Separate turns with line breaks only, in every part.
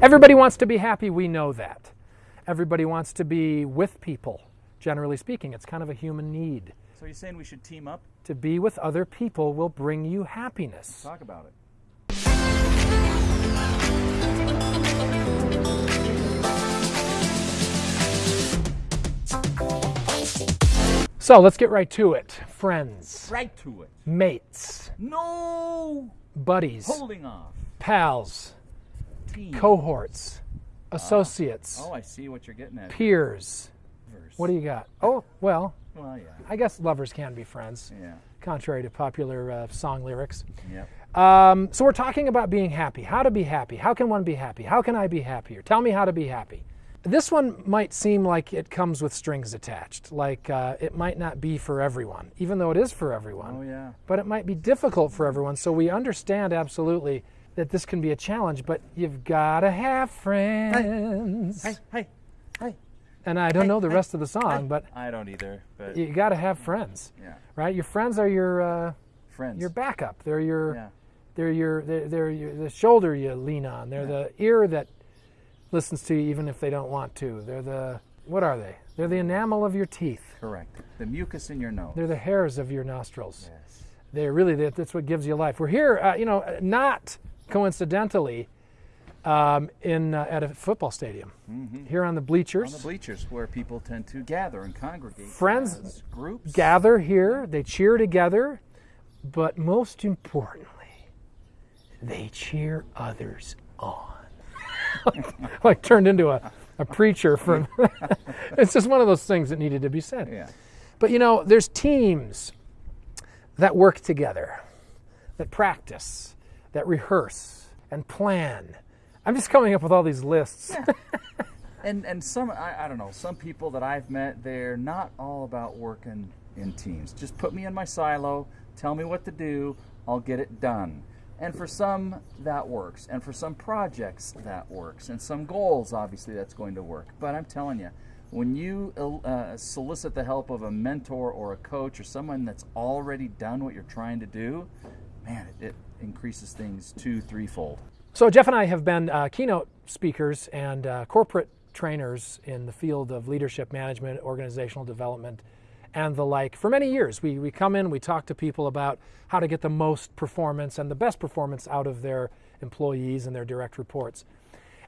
Everybody wants to be happy, we know that. Everybody wants to be with people, generally speaking. It's kind of a human need.
So you're saying we should team up?
To be with other people will bring you happiness.
Talk about it.
So let's get right to it. Friends,
Right to it.
mates,
No
buddies,
holding off.
pals, Cohorts, associates,
Oh, I see what you're getting at.
peers.
Verse.
What do you got? Oh, well,
Well, yeah.
I guess lovers can be friends,
Yeah.
contrary to popular uh, song lyrics.
Yep.
Um, so we're talking about being happy. How to be happy. How can one be happy? How can I be happier? Tell me how to be happy. This one might seem like it comes with strings attached, like uh, it might not be for everyone, even though it is for everyone.
Oh, yeah.
But it might be difficult for everyone. So we understand absolutely that this can be a challenge, but you've got to have friends.
Hey, hey, hey.
And I don't know the rest of the song, but
I don't either, but
you got to have friends,
yeah.
right? Your friends are your uh,
Friends.
your backup. They're your
Yeah.
they're your they're, they're your, the shoulder you lean on. They're the ear that listens to you even if they don't want to. They're the what are they? They're the enamel of your teeth.
Correct. The mucus in your nose.
They're the hairs of your nostrils.
yes.
They're really that's what gives you life. We're here, uh, you know, not coincidentally, um, in uh, at a football stadium here on the bleachers.
On the bleachers where people tend to gather and congregate.
Friends
groups.
gather here, they cheer together, but most importantly, they cheer others on. like turned into a, a preacher from it's just one of those things that needed to be said.
Yeah.
But you know, there's teams that work together, that practice, that rehearse and plan. I'm just coming up with all these lists.
And and some I, I don't know some people that I've met they're not all about working in teams. Just put me in my silo, tell me what to do, I'll get it done. And for some that works, and for some projects that works, and some goals obviously that's going to work. But I'm telling you, when you uh, solicit the help of a mentor or a coach or someone that's already done what you're trying to do, man, it, it increases things two, threefold.
So Jeff and I have been uh, keynote speakers and uh, corporate trainers in the field of leadership management, organizational development, and the like for many years. We, we come in, we talk to people about how to get the most performance and the best performance out of their employees and their direct reports.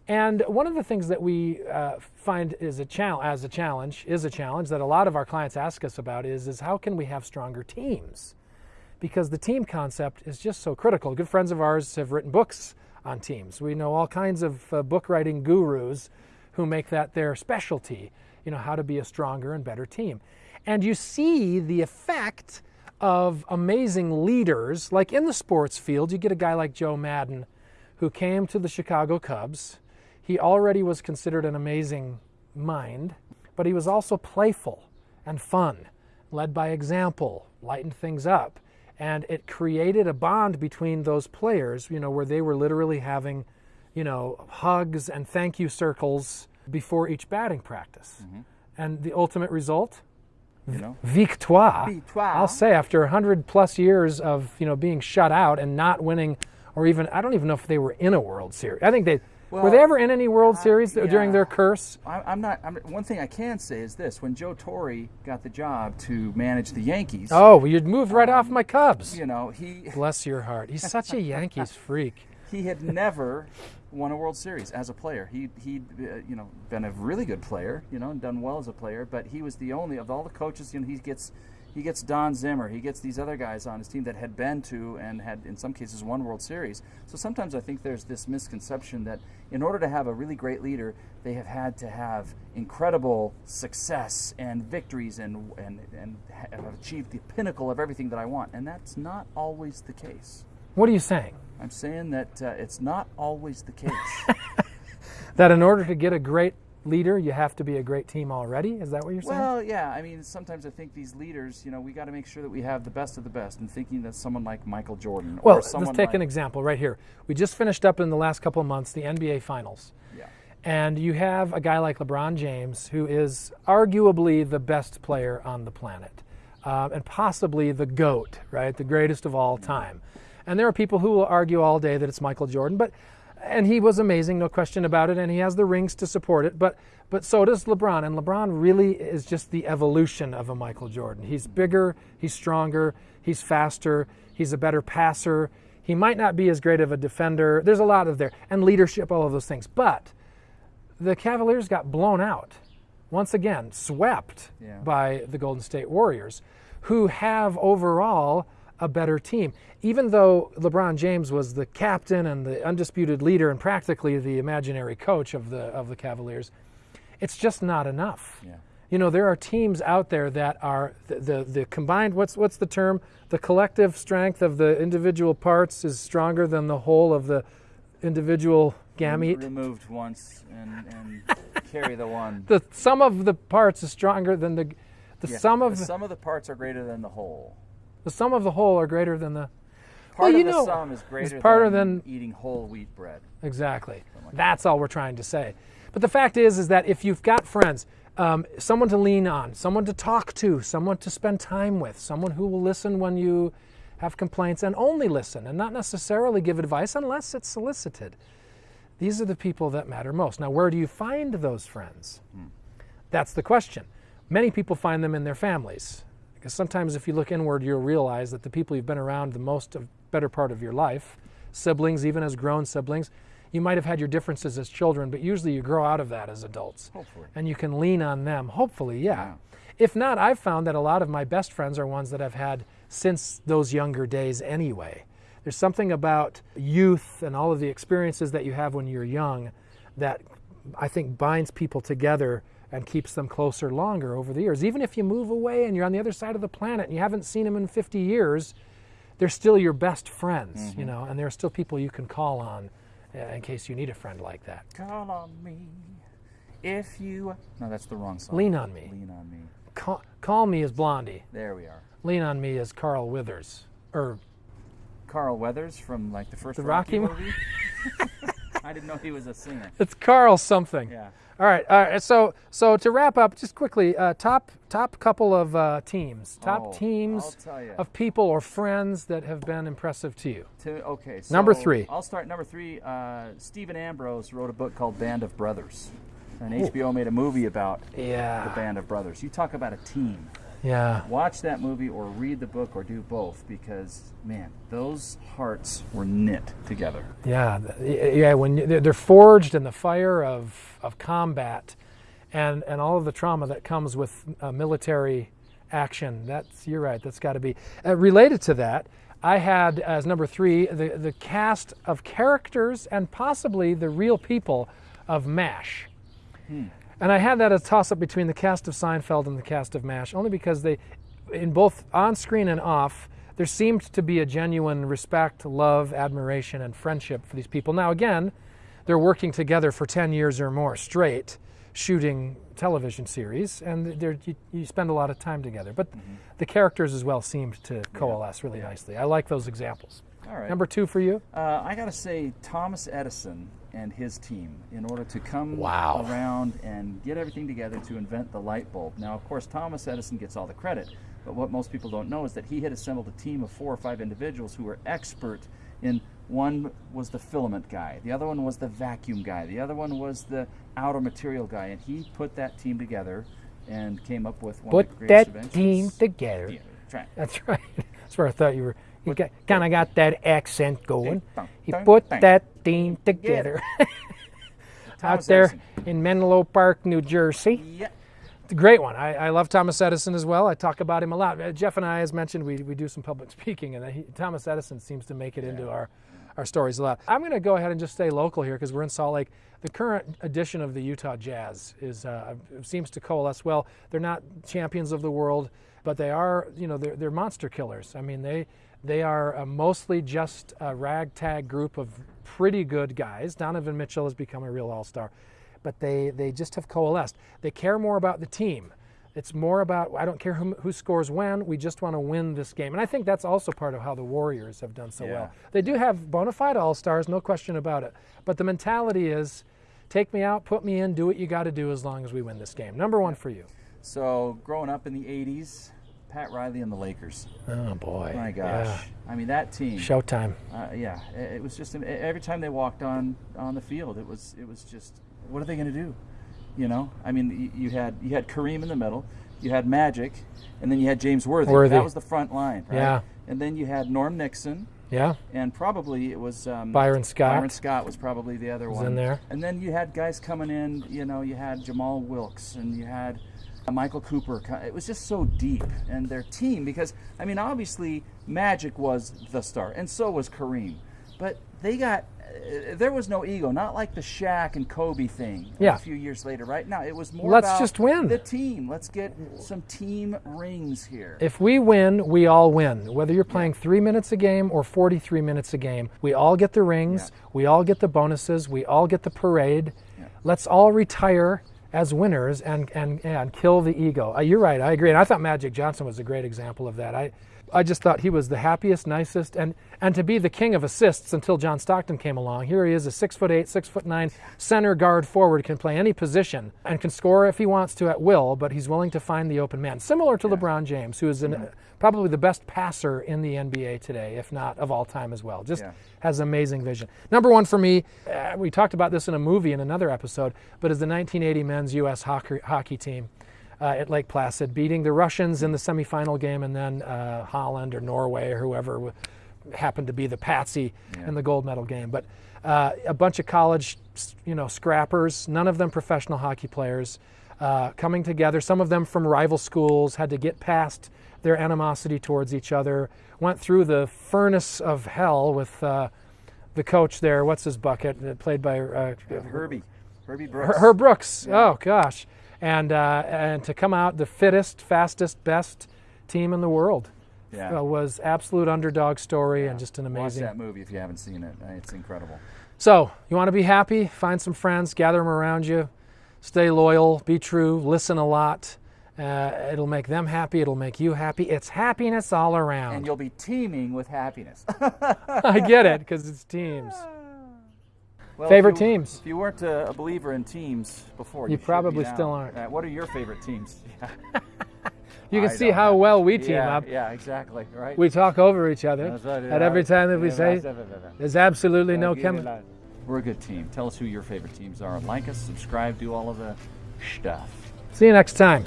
And one of the things that we uh, find is a challenge, as a challenge, is a challenge that a lot of our clients ask us about is, is how can we have stronger teams? Because the team concept is just so critical. Good friends of ours have written books on teams. We know all kinds of uh, book writing gurus who make that their specialty, you know, how to be a stronger and better team. And you see the effect of amazing leaders, like in the sports field, you get a guy like Joe Maddon who came to the Chicago Cubs. He already was considered an amazing mind, but he was also playful and fun, led by example, lightened things up. And it created a bond between those players, you know, where they were literally having, you know, hugs and thank you circles before each batting practice. Mm-hmm. And the ultimate result?
You know?
Victoire.
Victoire.
I'll say after 100 plus years of, you know, being shut out and not winning or even I don't even know if they were in a World Series. I think they were they ever in any World Series during their curse?
I, I'm not. I'm, one thing I can say is this: when Joe Torre got the job to manage the Yankees,
Oh, well, you'd moved right off my Cubs.
you know, he
Bless your heart. He's such a Yankees freak.
he had never won a World Series as a player. He he'd uh, you know been a really good player, you know, and done well as a player, but he was the only of all the coaches. You know, he gets he gets Don Zimmer, he gets these other guys on his team that had been to and had in some cases won World Series. So sometimes I think there's this misconception that in order to have a really great leader, they have had to have incredible success and victories and and and have achieved the pinnacle of everything that I want, and that's not always the case.
What are you saying?
I'm saying that uh, it's not always the case.
That in order to get a great leader, you have to be a great team already? Is that what you're saying?
well, yeah. I mean, sometimes I think these leaders, you know, we got to make sure that we have the best of the best. And thinking that someone like Michael Jordan,
Well, let's take
like,
an example right here. We just finished up in the last couple of months the NBA Finals.
Yeah.
And you have a guy like LeBron James, who is arguably the best player on the planet, um, and possibly the GOAT, right? The greatest of all time. And there are people who will argue all day that it's Michael Jordan, but and he was amazing, no question about it, and he has the rings to support it. But but so does LeBron, and LeBron really is just the evolution of a Michael Jordan. He's bigger, he's stronger, he's faster, he's a better passer. He might not be as great of a defender. There's a lot of there, and leadership, all of those things. But the Cavaliers got blown out once again, swept
Yeah.
by the Golden State Warriors, who have overall a better team. Even though LeBron James was the captain and the undisputed leader and practically the imaginary coach of the of the Cavaliers, it's just not enough.
Yeah.
You know, there are teams out there that are the, the, the combined what's what's the term? The collective strength of the individual parts is stronger than the whole of the individual gamete.
Removed once and, and carry the one.
the sum of the parts is stronger than the the
Yeah,
sum of
the sum of the parts are greater than the whole.
The sum of the whole are greater than the
Part
Well, you
of the
know,
sum is greater
part
than,
than-
eating whole wheat bread.
exactly. That's all we're trying to say. But the fact is, is that if you've got friends, um, someone to lean on, someone to talk to, someone to spend time with, someone who will listen when you have complaints and only listen and not necessarily give advice unless it's solicited. These are the people that matter most. Now, where do you find those friends? That's the question. Many people find them in their families. Because sometimes if you look inward, you'll realize that the people you've been around the most of better part of your life, siblings, even as grown siblings, you might have had your differences as children, but usually you grow out of that as adults.
Hopefully.
And you can lean on them, hopefully, yeah.
Yeah.
If not, I've found that a lot of my best friends are ones that I've had since those younger days anyway. There's something about youth and all of the experiences that you have when you're young that I think binds people together and keeps them closer longer over the years. Even if you move away and you're on the other side of the planet and you haven't seen them in 50 years, they're still your best friends, you know, and there are still people you can call on uh, in case you need a friend like that.
Call on me if you. No, that's the wrong song.
Lean on me.
Lean on me.
Call, call me as Blondie.
There we are.
Lean on me as Carl Withers. Or
Carl Weathers from like the first
The
Rocky,
Rocky
movie. I didn't know he was a singer.
it's Carl something.
Yeah.
All right. All right. So so to wrap up, just quickly, uh, top top couple of uh, teams, top
Oh,
teams
I'll tell ya.
of people or friends that have been impressive to you.
To, okay. So
Number three.
I'll start number three. Uh, Stephen Ambrose wrote a book called Band of Brothers, and HBO made a movie about the Band of Brothers. You talk about a team.
Yeah.
Watch that movie or read the book or do both because man, those hearts were knit together.
Yeah. Yeah. When they're forged in the fire of of combat, and and all of the trauma that comes with uh, military action. That's you're right. That's got to be uh, related to that. I had as number three the the cast of characters and possibly the real people of MASH. And I had that as a toss up between the cast of Seinfeld and the cast of MASH, only because they, in both on screen and off, there seemed to be a genuine respect, love, admiration, and friendship for these people. Now, again, they're working together for 10 years or more straight, shooting television series, and you, you spend a lot of time together. But the characters as well seemed to coalesce really nicely. I like those examples.
All right.
Number two for you?
Uh, I got to say, Thomas Edison and his team, in order to come
Wow.
around and get everything together to invent the light bulb. Now, of course, Thomas Edison gets all the credit, but what most people don't know is that he had assembled a team of four or five individuals who were expert in. One was the filament guy, the other one was the vacuum guy, the other one was the outer material guy, and he put that team together and came up with one of the
Put
greatest
that team together.
Yeah, try it.
That's right. That's where I thought you were. You kind of got that accent going. He put that team together. Out there in Menlo Park, New Jersey. It's a great one. I, I love Thomas Edison as well. I talk about him a lot. Uh, Jeff and I, as mentioned, we, we do some public speaking, and he, Thomas Edison seems to make it into our, our stories a lot. I'm going to go ahead and just stay local here because we're in Salt Lake. The current edition of the Utah Jazz is uh, seems to coalesce well. They're not champions of the world, but they are, you know, they're, they're monster killers. I mean, they they are uh, mostly just a ragtag group of pretty good guys. Donovan Mitchell has become a real all-star but they, they just have coalesced. They care more about the team. It's more about, I don't care who, who scores when, we just want to win this game. And I think that's also part of how the Warriors have done so
Yeah.
well. They do have bona fide all stars, no question about it. But the mentality is take me out, put me in, do what you got to do as long as we win this game. Number one for you.
So growing up in the '80s, Pat Riley and the Lakers.
Oh boy.
My gosh. I mean that team.
Showtime.
Uh, yeah, it, it was just every time they walked on on the field, it was it was just what are they going to do? You know, I mean, you, you had you had Kareem in the middle, you had Magic, and then you had James Worthy.
Worthy.
That was the front line, right?
Yeah.
And then you had Norm Nixon,
Yeah.
and probably it was um,
Byron Scott.
Byron Scott was probably the other one
in there.
And then you had guys coming in. You know, you had Jamal Wilkes, and you had uh, Michael Cooper. It was just so deep, and their team because I mean, obviously Magic was the star, and so was Kareem, but they got. Uh, there was no ego, not like the Shaq and Kobe thing
Yeah.
a few years later. Right now, it was more
Let's
about
just win.
the team. Let's get some team rings here.
If we win, we all win. Whether you're playing three minutes a game or 43 minutes a game, we all get the rings, we all get the bonuses, we all get the parade. Let's all retire as winners and, and, and kill the ego. Uh, you're right, I agree. And I thought Magic Johnson was a great example of that. I, I just thought he was the happiest, nicest, and, and to be the king of assists until John Stockton came along. Here he is, a six foot eight, six foot nine center guard forward, can play any position and can score if he wants to at will, but he's willing to find the open man. Similar to LeBron James, who is an, probably the best passer in the NBA today, if not of all time as well. Just
Yeah.
has amazing vision. Number one for me, uh, we talked about this in a movie in another episode, but is the 1980 men's U.S. hockey, hockey team uh, at Lake Placid, beating the Russians in the semifinal game, and then uh, Holland or Norway or whoever w- happened to be the patsy in the gold medal game. But uh, a bunch of college, you know, scrappers, none of them professional hockey players, uh, coming together. Some of them from rival schools had to get past their animosity towards each other. Went through the furnace of hell with uh, the coach there. What's his bucket? uh, Played by uh,
Herbie, Herbie
her,
Brooks.
her Brooks. Oh gosh, and uh, and to come out the fittest, fastest, best team in the world
Yeah.
uh, was absolute underdog story and just an amazing.
Watch that movie if you haven't seen it. It's incredible.
So you want to be happy? Find some friends, gather them around you, stay loyal, be true, listen a lot. Uh, it'll make them happy. It'll make you happy. It's happiness all around.
And you'll be teeming with happiness.
I get it because it's teams.
Well,
Favorite
if you-
teams?
If you weren't a, believer in teams before,
You
you,
probably still aren't.
Uh, what are your favorite teams?
You can
I
see how
know.
well we team
yeah,
up.
Yeah, exactly. Right.
We talk over each other. At every time that we say, there's absolutely no chemistry.
We're a good team. Tell us who your favorite teams are. Like us, subscribe, do all of the stuff.
See you next time.